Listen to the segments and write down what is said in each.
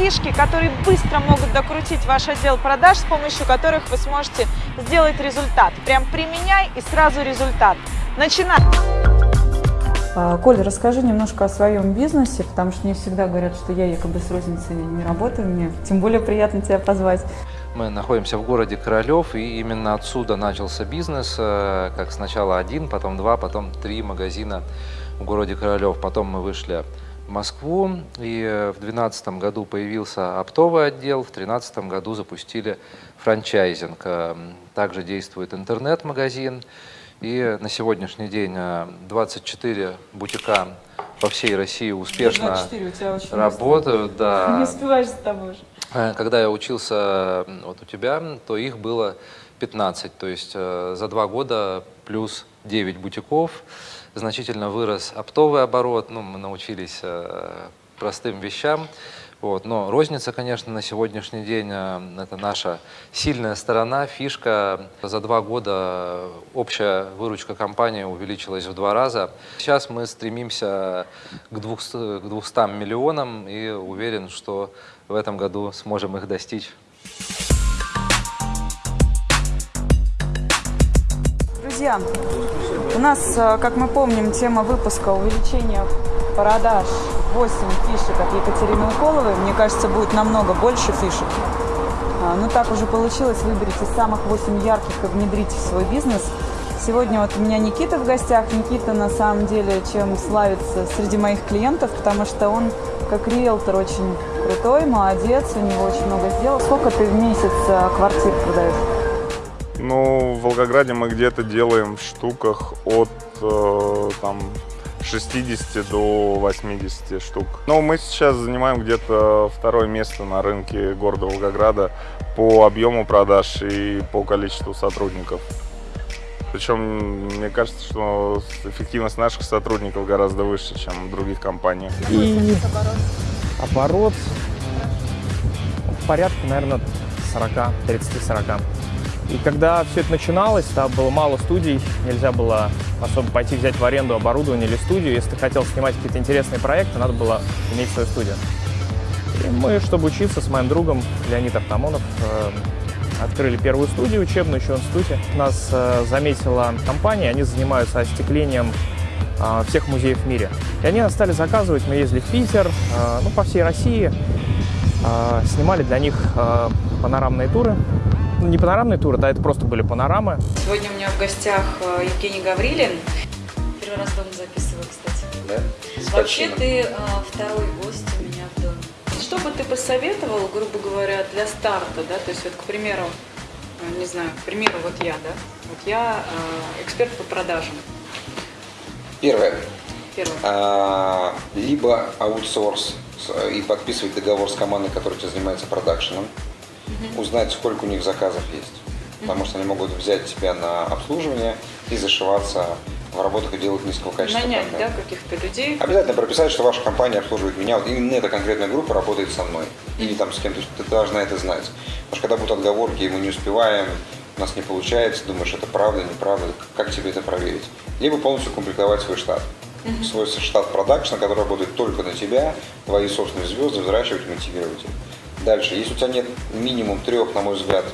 фишки, которые быстро могут докрутить ваш отдел продаж, с помощью которых вы сможете сделать результат. Прям применяй и сразу результат. Начинаем! А, Коль, расскажи немножко о своем бизнесе, потому что мне всегда говорят, что я якобы с розницей не работаю, мне тем более приятно тебя позвать. Мы находимся в городе Королев, и именно отсюда начался бизнес, э, как сначала один, потом два, потом три магазина в городе Королев. Потом мы вышли Москву, и э, в 2012 году появился оптовый отдел, в 2013 году запустили франчайзинг. Э, Также действует интернет-магазин, и на сегодняшний день 24 бутика по всей России успешно 24, у тебя очень работают. Да. Не успеваешь за тобой же. Э, Когда я учился вот у тебя, то их было 15, то есть э, за два года плюс 9 бутиков. Значительно вырос оптовый оборот, ну, мы научились э, простым вещам. Вот. Но розница, конечно, на сегодняшний день э, это наша сильная сторона, фишка. За два года общая выручка компании увеличилась в два раза. Сейчас мы стремимся к 200, к 200 миллионам и уверен, что в этом году сможем их достичь. Друзья, у нас, э, как мы помним, тема выпуска увеличение продаж 8 фишек от Екатерины Уколовой. Мне кажется, будет намного больше фишек. А, Ну, так уже получилось. Выберите самых 8 ярких и внедрите в свой бизнес. Сегодня вот у меня Никита в гостях. Никита, на самом деле, чем славится среди моих клиентов, потому что он, как риэлтор, очень крутой, молодец, у него очень много сделал. Сколько ты в месяц э, квартир продаешь? Ну, в Волгограде мы где-то делаем в штуках от э, там 60 до 80 штук. Но мы сейчас занимаем где-то второе место на рынке города Волгограда по объему продаж и по количеству сотрудников. Причем, мне кажется, что эффективность наших сотрудников гораздо выше, чем в других компаниях. И оборот порядка, наверное, 40, 30-40. И когда все это начиналось, там было мало студий, нельзя было особо пойти взять в аренду оборудование или студию. Если ты хотел снимать какие-то интересные проекты, надо было иметь свою студию. И мы, чтобы учиться с моим другом Леонид Артамонов, э, открыли первую студию учебную еще в институте. Нас э, заметила компания, они занимаются остеклением э, всех музеев в мире. И они нас стали заказывать, мы ездили в Питер, ну, по всей России, снимали для них панорамные туры. Не панорамные туры, да, это просто были панорамы. Сегодня у меня в гостях э, Евгений Гаврилин. Первый раз дома записываю, кстати. Да? Вообще ты э, второй гость у меня в доме. Что бы ты посоветовал, грубо говоря, для старта, да? То есть вот, к примеру, э, не знаю, к примеру, вот я, да? Вот я э, эксперт по продажам. Первое. Первое. А, либо аутсорс и подписывать договор с командой, которая тебя занимается продакшеном, узнать, сколько у них заказов есть. Потому что они могут взять тебя на обслуживание и зашиваться в работах и делать низкого качества. Нанять, да, каких-то людей. Обязательно прописать, что ваша компания обслуживает меня, вот именно эта конкретная группа работает со мной. Или там с кем-то, ты должна это знать. Потому что когда будут отговорки, и мы не успеваем, у нас не получается, думаешь, это правда, неправда, как тебе это проверить? Либо полностью комплектовать свой штат. Свой штат продакшна, который работает только на тебя, твои собственные звезды, взращивать, мотивировать их. Дальше, если у тебя нет минимум трех, на мой взгляд,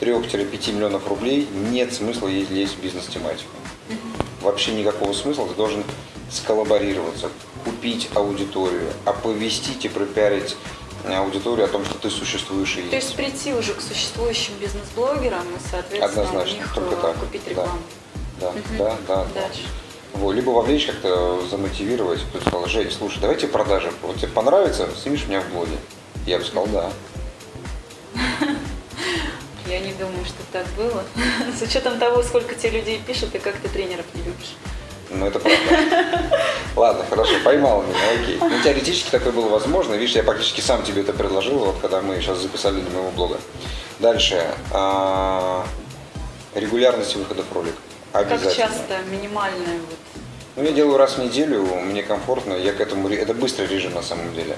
3-5 миллионов рублей, нет смысла лезть в бизнес-тематику. Вообще никакого смысла, ты должен сколлаборироваться, купить аудиторию, оповестить и пропиарить э, аудиторию о том, что ты существуешь и То есть прийти уже к существующим бизнес-блогерам и, соответственно, Однозначно, у них только э, так. купить Да. рекламу. Да, да, да. да. Дальше. Вот, либо вовлечь как-то, замотивировать. Кто-то сказал, Жень, слушай, давайте продажи. Вот тебе понравится, снимешь меня в блоге. Я бы сказал, да. Я не думаю, что так было. С учетом того, сколько тебе людей пишут и как ты тренеров не любишь. Ну, это правда. Ладно, хорошо, поймал меня, окей. Ну, теоретически такое было возможно. Видишь, я практически сам тебе это предложил, вот когда мы сейчас записали для моего блога. Дальше. а, Регулярность выходов роликов. Как Обязательно. часто, минимальная вот. Ну, я делаю раз в неделю, мне комфортно, я к этому... Это быстрый режим на самом деле.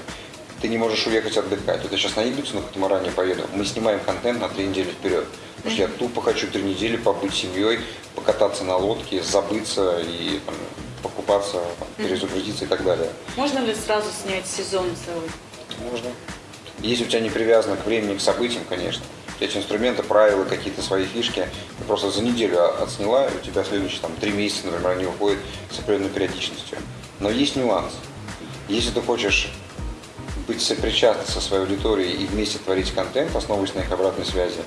Ты не можешь уехать отдыхать. Вот я сейчас на Ибицу, на катамаране поеду. Мы снимаем контент на три недели вперед. Потому что я тупо хочу три недели побыть семьей, покататься на лодке, забыться и там, покупаться, там, перезагрузиться и так далее. Можно ли сразу снять сезон целый? Можно. Если у тебя не привязано к времени, к событиям, конечно. Эти инструменты, правила, какие-то свои фишки, ты просто за неделю отсняла, и у тебя следующие там, три месяца, например, они уходят с определенной периодичностью. Но есть нюанс. Если ты хочешь быть сопричастным со своей аудиторией и вместе творить контент, основываясь на их обратной связи,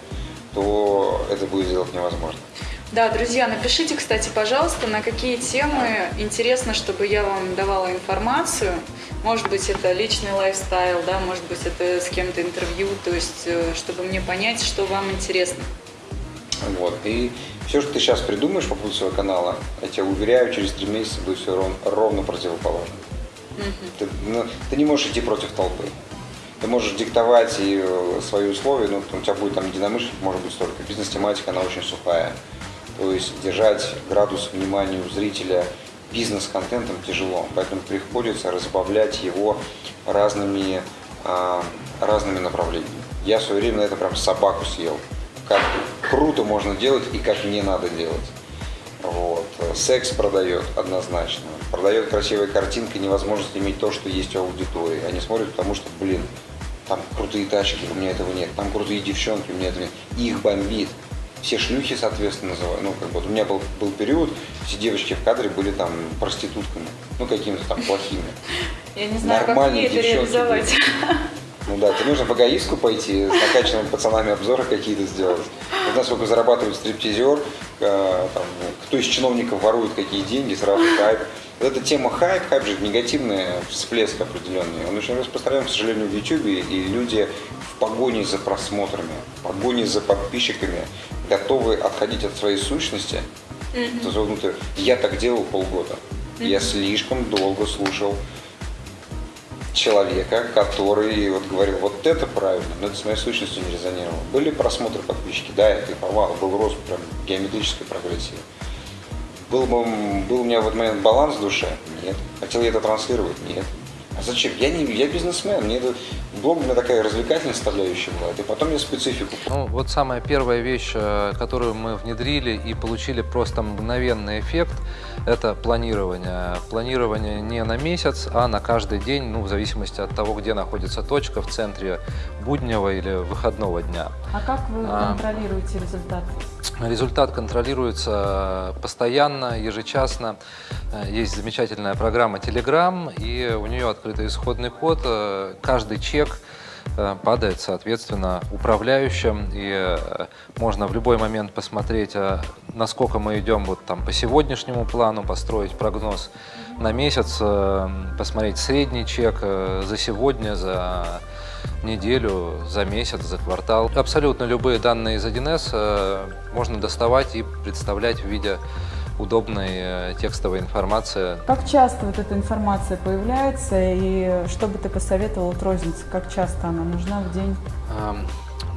то это будет сделать невозможно. Да, друзья, напишите, кстати, пожалуйста, на какие темы интересно, чтобы я вам давала информацию. Может быть, это личный лайфстайл, да, может быть, это с кем-то интервью, то есть, э, чтобы мне понять, что вам интересно. Вот. И все, что ты сейчас придумаешь по поводу своего канала, я тебя уверяю, через три месяца будет все ровно, ровно противоположно. Ты, ну, ты не можешь идти против толпы. Ты можешь диктовать и э, свои условия, но у тебя будет там единомышленник, может быть, столько. Бизнес-тематика, она очень сухая. То есть держать градус внимания у зрителя бизнес-контентом тяжело, поэтому приходится разбавлять его разными, а, разными направлениями. Я в свое время на это прям собаку съел. Как круто можно делать и как не надо делать. Вот. Секс продает однозначно. Продает красивая картинка, невозможность иметь то, что есть у аудитории. Они смотрят, потому что, блин, там крутые тачки, у меня этого нет. Там крутые девчонки, у меня этого нет. Их бомбит все шлюхи, соответственно, называют. Ну, как бы, вот у меня был, был период, все девочки в кадре были там проститутками, ну, какими-то там плохими. Я не знаю, как мне это реализовать. Ну да, тебе нужно в эгоистку пойти, с накачанными пацанами обзоры какие-то сделать. Вот сколько зарабатывает стриптизер, э, там, кто из чиновников ворует какие деньги, сразу хайп. Вот эта тема хайп, хайп же негативный всплеск определенный. Он очень распространен, к сожалению, в YouTube, и люди в погоне за просмотрами, в погоне за подписчиками готовы отходить от своей сущности. Mm-hmm. Я так делал полгода. Mm-hmm. Я слишком долго слушал человека, который вот говорил, вот это правильно, но это с моей сущностью не резонировало. Были просмотры подписчики, да, это информал, был рост прям геометрической прогрессии. Был, был у меня в этот момент баланс в душе? Нет. Хотел я это транслировать? Нет. А зачем? Я не я бизнесмен, мне это блог у меня такая развлекательная составляющая была, и потом я специфику. Ну, вот самая первая вещь, э, которую мы внедрили и получили просто мгновенный эффект, это планирование. Планирование не на месяц, а на каждый день, ну, в зависимости от того, где находится точка, в центре буднего или выходного дня. А как вы а, контролируете результат? Результат контролируется постоянно, ежечасно. Э, есть замечательная программа Telegram, и у нее открытый исходный код. Э, каждый чек э, падает, соответственно, управляющим, и можно в любой момент посмотреть, насколько мы идем вот там по сегодняшнему плану, построить прогноз на месяц, посмотреть средний чек за сегодня, за неделю, за месяц, за квартал. Абсолютно любые данные из 1С э, можно доставать и представлять в виде удобной э, текстовой информации. Как часто вот эта информация появляется и что бы ты посоветовал от розницы? Как часто она нужна в день?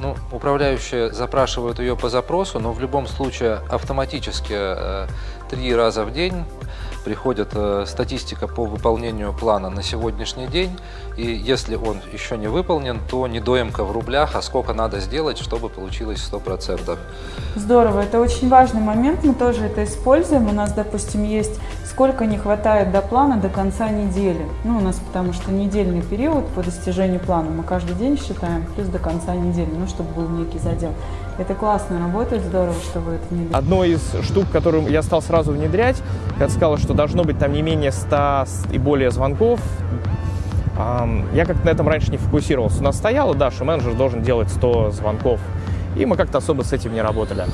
Ну, управляющие запрашивают ее по запросу, но в любом случае автоматически э, три раза в день приходит э, статистика по выполнению плана на сегодняшний день, и если он еще не выполнен, то недоимка в рублях, а сколько надо сделать, чтобы получилось 100%. Здорово, это очень важный момент, мы тоже это используем. У нас, допустим, есть сколько не хватает до плана до конца недели. Ну, у нас потому что недельный период по достижению плана мы каждый день считаем, плюс до конца недели, ну, чтобы был некий задел. Это классно работает, здорово, что вы это внедрили. Одной из штук, которую я стал сразу внедрять, я сказал, что должно быть там не менее 100 и более звонков. Я как-то на этом раньше не фокусировался. У нас стояло, да, что менеджер должен делать 100 звонков. И мы как-то особо с этим не работали.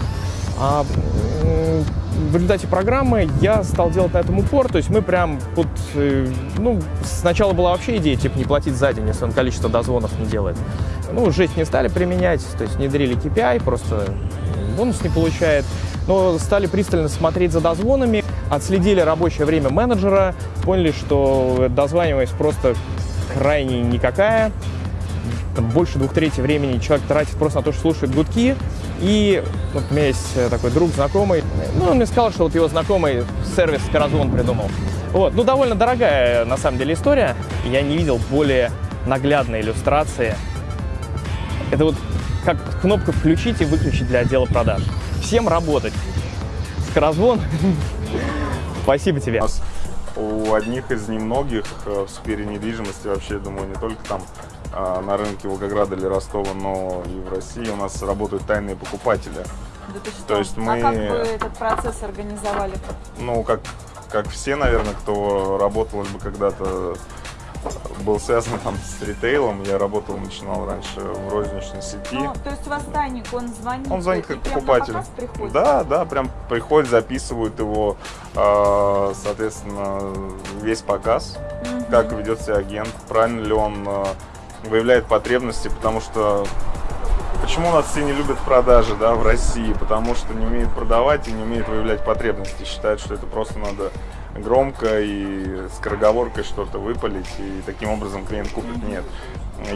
В результате программы я стал делать на этом упор, то есть мы прям вот, э, ну, сначала была вообще идея, типа, не платить за день, если он количество дозвонов не делает. Ну, жесть не стали применять, то есть внедрили KPI, просто бонус не получает, но стали пристально смотреть за дозвонами, отследили рабочее время менеджера, поняли, что дозваниваемость просто крайне никакая, там, больше двух третей времени человек тратит просто на то, что слушает гудки. И вот у меня есть э, такой друг, знакомый, ну, он мне сказал, что вот его знакомый сервис Каразвон придумал. Вот, ну, довольно дорогая, на самом деле, история. Я не видел более наглядной иллюстрации. Это вот как кнопка «Включить» и «Выключить» для отдела продаж. Всем работать. Скорозвон. Спасибо тебе. У одних из немногих э, в сфере недвижимости вообще, думаю, не только там на рынке Волгограда или Ростова, но и в России у нас работают тайные покупатели. Да ты что? То есть мы- А как вы этот процесс организовали? Ну, как, как все, наверное, кто работал либо когда-то был связан там с ритейлом, я работал, начинал раньше в розничной сети. Ну, то есть у вас тайник, он звонит? Он звонит как покупатель. приходит? Да, да, прям приходят, записывают его, э, соответственно, весь показ, Мгм. как ведет себя агент, правильно ли он э, выявляет потребности, потому что почему у нас все не любят продажи, да, в России, потому что не умеют продавать и не умеют выявлять потребности, считают, что это просто надо громко и скороговоркой что-то выпалить, и таким образом клиент купит. Нет.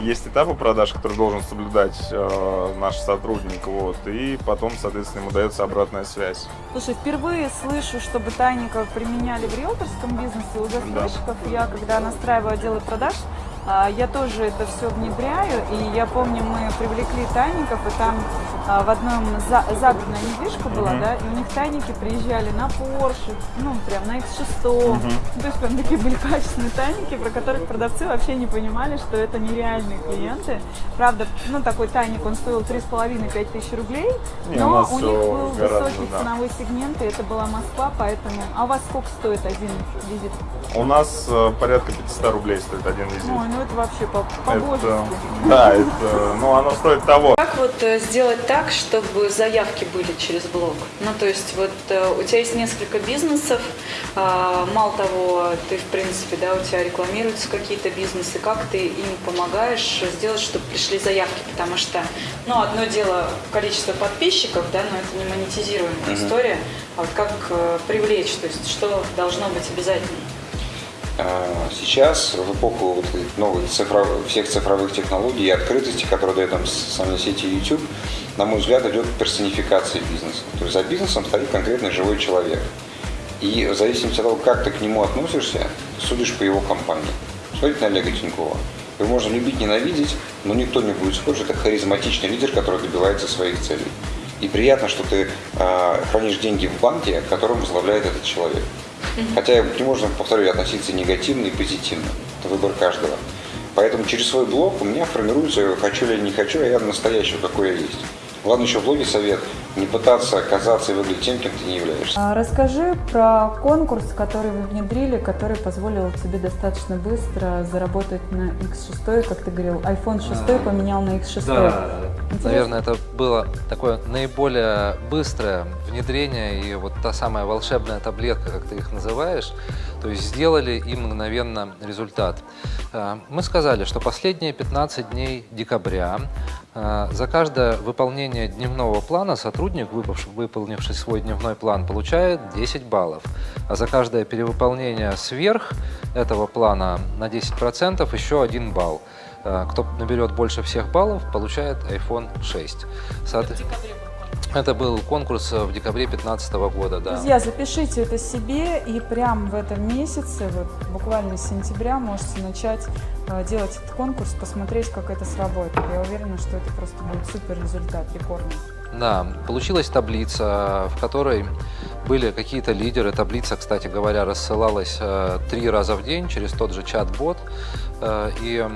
Есть этапы продаж, которые должен соблюдать э, наш сотрудник, вот, и потом, соответственно, ему дается обратная связь. Слушай, впервые слышу, чтобы тайников применяли в риэлторском бизнесе. У застройщиков я, когда настраиваю отделы продаж, я тоже это все внедряю. И я помню, мы привлекли тайников, и там а, в одном за- загородная недвижка была, да, и у них тайники приезжали на Porsche, ну, прям на X6. Ну, То есть прям такие были качественные тайники, про которых продавцы вообще не понимали, что это нереальные клиенты. Правда, ну, такой тайник, он стоил 3,5-5 тысяч рублей, Не, у но нас у них был гораздо, высокий да. ценовой сегмент, и это была Москва, поэтому... А у вас сколько стоит один визит? У нас э, порядка 500 рублей стоит один визит. Ой, ну это вообще по- Это, по-божески. да, это, ну, оно стоит того. Как вот э, сделать так, чтобы заявки были через блог? Ну, то есть вот э, у тебя есть несколько бизнесов, а, мало того, ты, в принципе, да, у тебя рекламируются какие-то бизнесы, как ты им помогаешь сделать, чтобы пришли заявки? Потому что, ну, одно дело количество подписчиков, да, но это не монетизируемая история, а вот как э, привлечь, то есть что должно быть обязательно? А, Сейчас, в эпоху вот новых цифровых, всех цифровых технологий и открытости, которые дает нам социальные сети YouTube, на мой взгляд, идет персонификация бизнеса. То есть за бизнесом стоит конкретный живой человек. И в зависимости от того, как ты к нему относишься, судишь по его компании. Смотрите на Олега Тинькова. Его можно любить, ненавидеть, но никто не будет спорить, это харизматичный лидер, который добивается своих целей. И приятно, что ты э, хранишь деньги в банке, которым возглавляет этот человек. Хотя к нему можно, повторю, относиться негативно и позитивно. Это выбор каждого. Поэтому через свой блог у меня формируется, хочу ли я не хочу, а я настоящий, какой я есть. Главное еще в блоге совет, не пытаться казаться и выглядеть тем, кем ты не являешься. А Расскажи про конкурс, который вы внедрили, который позволил тебе достаточно быстро заработать на X6, как ты говорил, iPhone 6 поменял на X6. Да, Интересно. наверное, это было такое наиболее быстрое внедрение и вот та самая волшебная таблетка, как ты их называешь, то есть сделали и мгновенно результат. А, Мы сказали, что последние 15 дней декабря а, за каждое выполнение дневного плана сотрудник, выполнивший свой дневной план, получает 10 баллов, а за каждое перевыполнение сверх этого плана на 10% еще 1 балл. А, Кто наберет больше всех баллов, получает iPhone 6. Соот- Это был конкурс в декабре 2015 года, да. Друзья, запишите это себе, и прямо в этом месяце, вот буквально с сентября, можете начать э, делать этот конкурс, посмотреть, как это сработает. Я уверена, что это просто будет супер результат, рекордный. Да, получилась таблица, в которой были какие-то лидеры. Таблица, кстати говоря, рассылалась э, три раза в день через тот же чат-бот. Э, и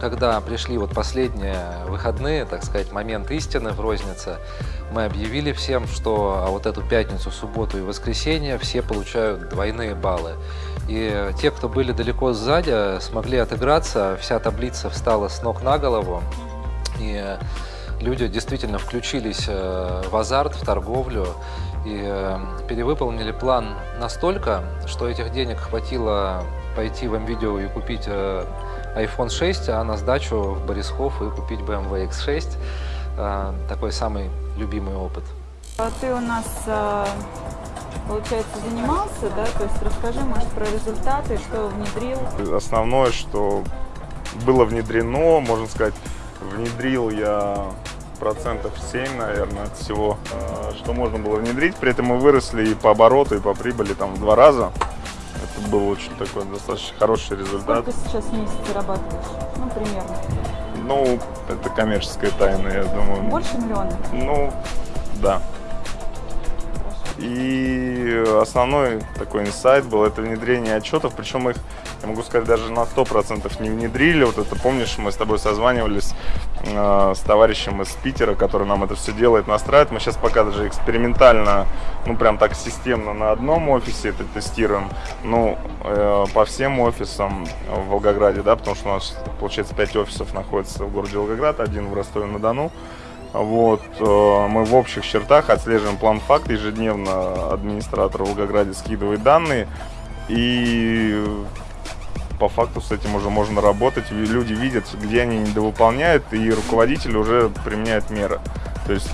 когда пришли вот последние выходные, так сказать, момент истины в рознице, мы объявили всем, что а вот эту пятницу, субботу и воскресенье все получают двойные баллы. И те, кто были далеко сзади, смогли отыграться, вся таблица встала с ног на голову. И люди действительно включились э, в азарт, в торговлю и э, перевыполнили план настолько, что этих денег хватило пойти в МВидео и купить э, iPhone 6, а на сдачу в Борисхов и купить BMW X6. Э, Такой самый любимый опыт. А ты у нас, э, получается, занимался, да? То есть расскажи, может, про результаты, что внедрил. Основное, что было внедрено, можно сказать, внедрил я процентов 7, наверное, от всего, э, что можно было внедрить. При этом мы выросли и по обороту, и по прибыли там в два раза. Это был очень такой достаточно хороший результат. Сколько сейчас в месяц зарабатываешь? Ну, примерно. Ну, это коммерческая тайна, я думаю. Больше миллиона? Ну, да. И основной такой инсайт был это внедрение отчетов, причем их я могу сказать, даже на 100% не внедрили. Вот это, помнишь, мы с тобой созванивались э, с товарищем из Питера, который нам это все делает, настраивает. Мы сейчас пока даже экспериментально, ну прям так системно на одном офисе это тестируем. Ну, э, по всем офисам в Волгограде, да, потому что у нас, получается, 5 офисов находится в городе Волгоград, один в Ростове-на-Дону. Вот, э, мы в общих чертах отслеживаем план факт, ежедневно администратор в Волгограде скидывает данные, и по факту с этим уже можно работать, люди видят, где они недовыполняют, и руководитель уже применяет меры. То есть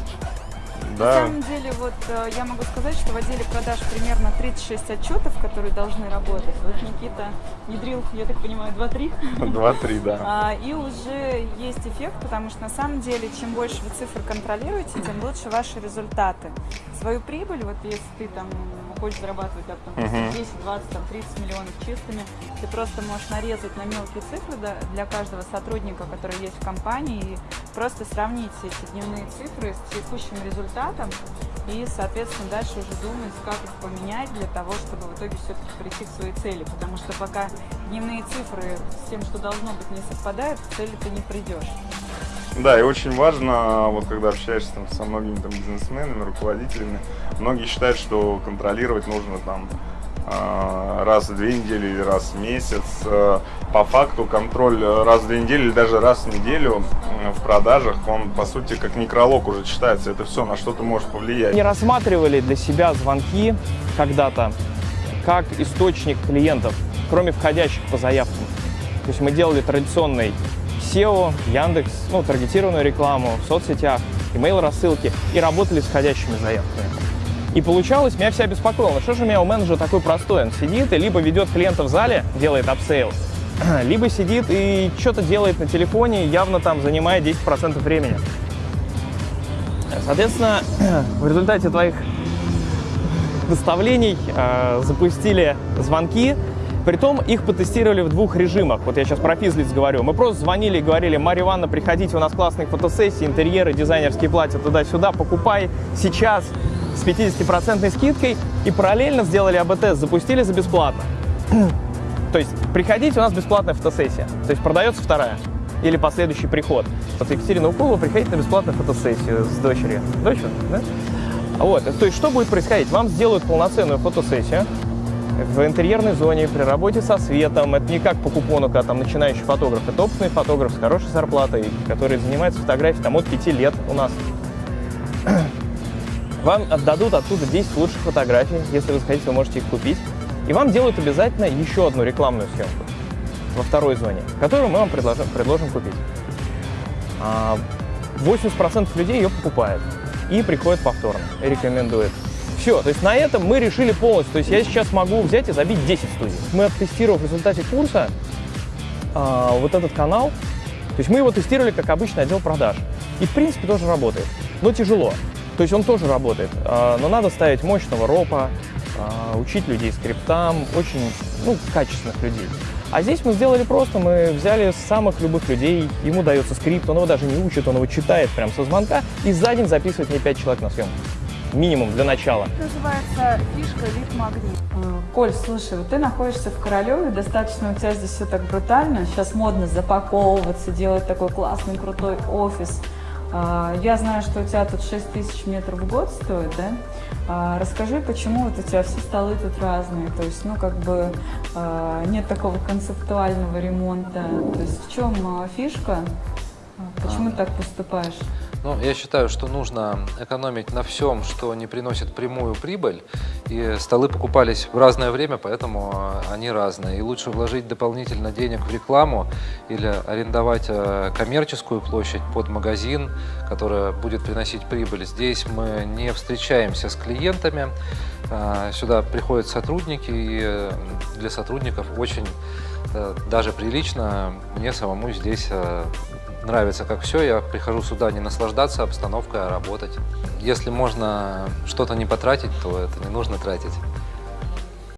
На да, самом деле, вот э, я могу сказать, что в отделе продаж примерно 36 отчетов, которые должны работать. Вот Никита внедрил, я так понимаю, 2-3. 2-3, да. А, И уже есть эффект, потому что на самом деле, чем больше вы цифр контролируете, тем лучше ваши результаты. Свою прибыль, вот если ты там хочешь зарабатывать да, там, Мгм. 10, 20, там, 30 миллионов чистыми, ты просто можешь нарезать на мелкие цифры да, для каждого сотрудника, который есть в компании, и просто сравнить эти дневные цифры с текущим результатом и, соответственно, дальше уже думать, как их поменять для того, чтобы в итоге все-таки прийти к своей цели. Потому что пока дневные цифры с тем, что должно быть, не совпадают, к цели ты не придешь. Да, и очень важно, вот когда общаешься там, со многими там, бизнесменами, руководителями, многие считают, что контролировать нужно там а, раз в две недели или раз в месяц. Э, По факту контроль раз в две недели или даже раз в неделю в продажах, он по сути как некролог уже читается. Это все, на что ты можешь повлиять. Не рассматривали для себя звонки когда-то как источник клиентов, кроме входящих по заявкам. То есть мы делали традиционный SEO, Яндекс, ну, таргетированную рекламу в соцсетях, email рассылки и работали с входящими заявками. И получалось, меня вся беспокоило, что же у меня у менеджера такой простой, он сидит и либо ведет клиента в зале, делает upsell, либо сидит и что-то делает на телефоне, явно там занимает 10% времени. Соответственно, в результате твоих наставлений э, запустили звонки, Притом их потестировали в двух режимах. Вот я сейчас про физлиц говорю. Мы просто звонили и говорили, Марья Ивановна, приходите, у нас классные фотосессии, интерьеры, дизайнерские платья туда-сюда, покупай сейчас с 50% скидкой. И параллельно сделали АБ-тест, запустили за бесплатно. То есть приходите, у нас бесплатная фотосессия. То есть продается вторая или последующий приход. Вот Екатерина Уколова приходит на бесплатную фотосессию с дочерью. Дочь, да? Вот, то есть что будет происходить? Вам сделают полноценную фотосессию, в интерьерной зоне, при работе со светом. Это не как по купону, когда там начинающий фотограф. Это опытный фотограф с хорошей зарплатой, который занимается фотографией там, от 5 лет у нас. Вам отдадут оттуда 10 лучших фотографий. Если вы захотите, вы можете их купить. И вам делают обязательно еще одну рекламную съемку во второй зоне, которую мы вам предложим, предложим купить. А 80% людей ее покупают и приходят повторно, и рекомендуют. Все, то есть на этом мы решили полностью. То есть я сейчас могу взять и забить 10 студий. Мы оттестировав в результате курса а, вот этот канал, то есть мы его тестировали как обычный отдел продаж. И в принципе тоже работает, но тяжело. То есть он тоже работает, а, но надо ставить мощного ропа, а, учить людей скриптам, очень ну, качественных людей. А здесь мы сделали просто, мы взяли самых любых людей, ему дается скрипт, он его даже не учит, он его читает прямо со звонка, и за день записывает мне 5 человек на съемку минимум для начала. Это называется фишка вид магнит. Коль, слушай, вот ты находишься в Королеве, достаточно у тебя здесь все так брутально. Сейчас модно запаковываться, делать такой классный, крутой офис. А, Я знаю, что у тебя тут 6 тысяч метров в год стоит, да? А, Расскажи, почему вот у тебя все столы тут разные? То есть, ну, как бы а, нет такого концептуального ремонта. То есть в чем фишка? А, Почему ты так поступаешь? Ну, я считаю, что нужно экономить на всем, что не приносит прямую прибыль. И столы покупались в разное время, поэтому э, они разные. И лучше вложить дополнительно денег в рекламу или арендовать э, коммерческую площадь под магазин, которая будет приносить прибыль. Здесь мы не встречаемся с клиентами. Э, Сюда приходят сотрудники, и для сотрудников очень даже прилично мне самому здесь нравится как все, я прихожу сюда не наслаждаться обстановкой, а работать. Если можно что-то не потратить, то это не нужно тратить.